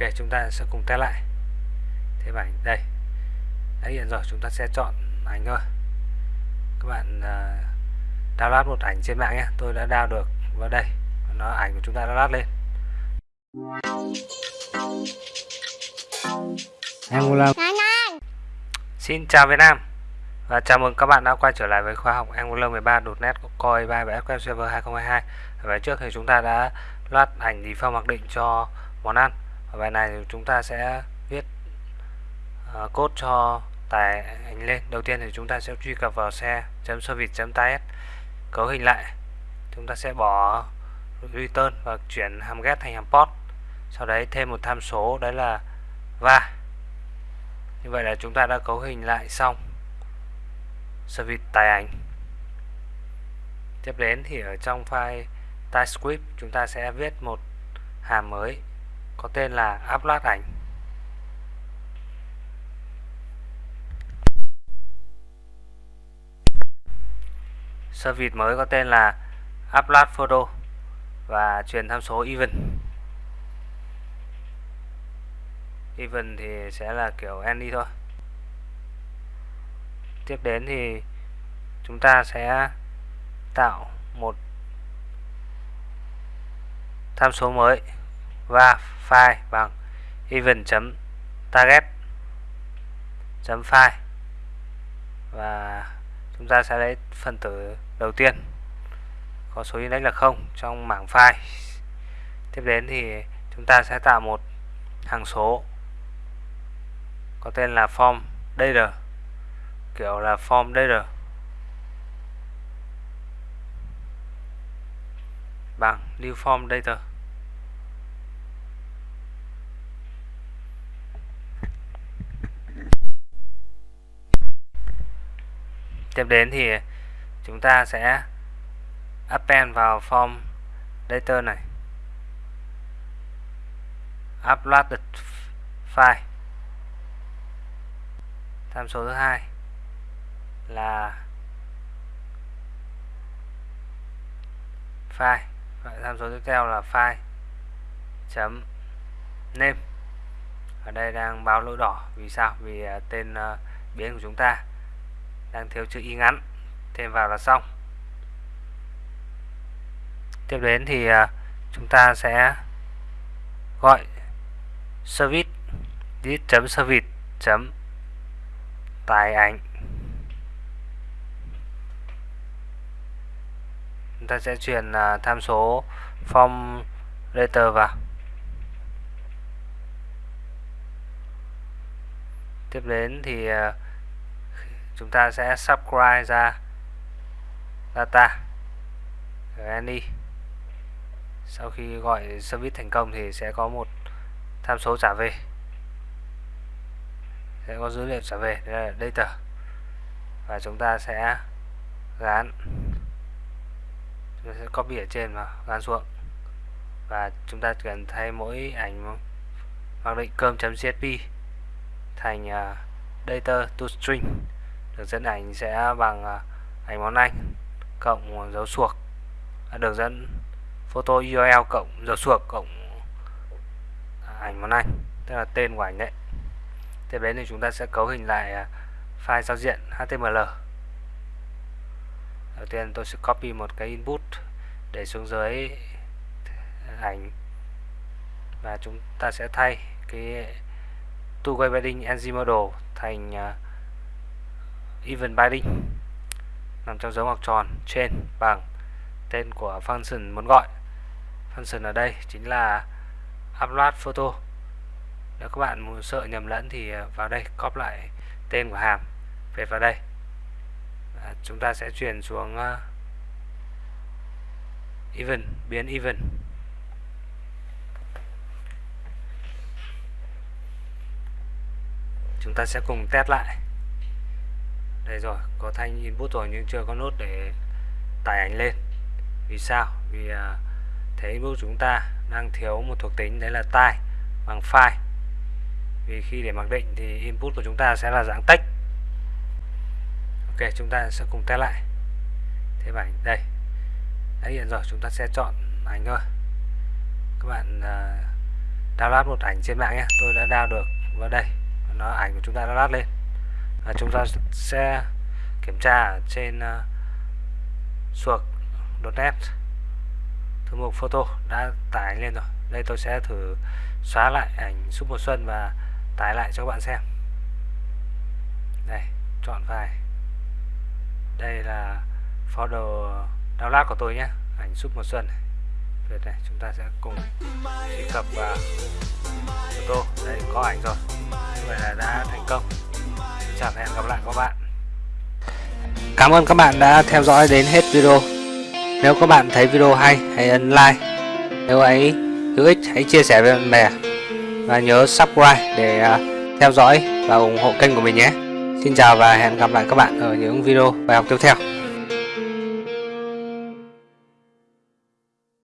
ok chúng ta sẽ cùng test lại. Thêm ảnh đây. Đã hiện rồi chúng ta sẽ chọn ảnh thôi. Các bạn uh, download một ảnh trên mạng nhé. Tôi đã download được vào đây. Nó ảnh của chúng ta đã download lên. Angular Xin chào Việt Nam. Và chào mừng các bạn đã quay trở lại với khóa học Angular 13.NET Core 3 và SQL Server 2022 ở bài trước thì chúng ta đã loát ảnh default mặc định cho món ăn ở bài này thì chúng ta sẽ viết uh, code cho tải ảnh lên. Đầu tiên thì chúng ta sẽ truy cập vào xe service.ts cấu hình lại. Chúng ta sẽ bỏ return và chuyển hàm get thành hàm post sau đấy thêm một tham số đấy là va. Như vậy là chúng ta đã cấu hình lại xong service tải ảnh. Tiếp đến thì ở trong file TypeScript chúng ta sẽ viết một hàm mới có tên là upload ảnh service mới có tên là upload photo và truyền tham số even. Even thì sẽ là kiểu any thôi. Tiếp đến thì chúng ta sẽ tạo một tham số mới và file bằng vâng. event.target .file và chúng ta sẽ lấy phần tử đầu tiên. Có số index là 0 trong mảng file tiếp đến thì chúng ta sẽ tạo một hằng số có tên là form data, kiểu là form data. Bằng new form data. Tiếp đến thì chúng ta sẽ append vào form data này. Upload the file. Tham số thứ hai là file. Và tham số tiếp theo là file chấm name. Ở đây đang báo lỗi đỏ. Vì sao? Vì à, tên à, biến của chúng ta đang thiếu chữ y ngắn. Thêm vào là xong. Tiếp đến thì à, chúng ta sẽ gọi service this chấm service chấm tải ảnh. Chúng ta sẽ truyền à, tham số form letter vào. Tiếp đến thì uh, chúng ta sẽ subscribe ra data. Any sau khi gọi service thành công thì sẽ có một tham số trả về. Sẽ có dữ liệu trả về đây là data. Và chúng ta sẽ gán. Chúng ta sẽ copy ở trên và gán xuống. Và chúng ta cần thay mỗi ảnh mặc định cơm.csv thành uh, data to string đường dẫn ảnh sẽ bằng à, ảnh món anh cộng dấu suộc. À, đường dẫn photo URL cộng dấu suộc cộng à, ảnh món anh tức là tên của ảnh đấy. Tiếp đến thì chúng ta sẽ cấu hình lại file giao diện HTML đầu tiên tôi sẽ copy một cái input để xuống dưới ảnh. Và chúng ta sẽ thay cái two way binding ng model thành uh, even binding nằm trong dấu ngoặc tròn trên bằng tên của function muốn gọi. Function ở đây chính là upload photo. Nếu các bạn sợ nhầm lẫn thì à, vào đây copy lại tên của hàm về vào đây. À, chúng ta sẽ chuyển xuống uh, even biến even. Chúng ta sẽ cùng test lại đây rồi có thanh input rồi nhưng chưa có nốt để tải ảnh lên. Vì sao? Vì à, uh, thế input chúng ta đang thiếu một thuộc tính đấy là tai bằng file. Vì khi để mặc định thì input của chúng ta sẽ là dạng text. Ok chúng ta sẽ cùng test lại. Thêm ảnh đây. Đã hiện rồi chúng ta sẽ chọn ảnh thôi. Các bạn uh, download một ảnh trên mạng nhé. Tôi đã download được vào đây. Nó ảnh của chúng ta đã download lên à, chúng ta sẽ kiểm tra trên ờ, uh, suộc.net thư mục photo đã tải lên rồi. Đây tôi sẽ thử xóa lại ảnh suốt mùa xuân và tải lại cho các bạn xem. Đây chọn file đây là folder download của tôi nhé ảnh suốt mùa xuân này. Tuyệt này chúng ta sẽ cùng truy cập vào photo. Đây có ảnh rồi. Như vậy là đã thành công chào và hẹn gặp lại các bạn. Cảm ơn các bạn đã theo dõi đến hết video. Nếu các bạn thấy video hay, hãy ấn like. Nếu ấy hữu ích, hãy chia sẻ với bạn bè. Và nhớ subscribe để à, theo dõi và ủng hộ kênh của mình nhé. Xin chào và hẹn gặp lại các bạn ở những video bài học tiếp theo.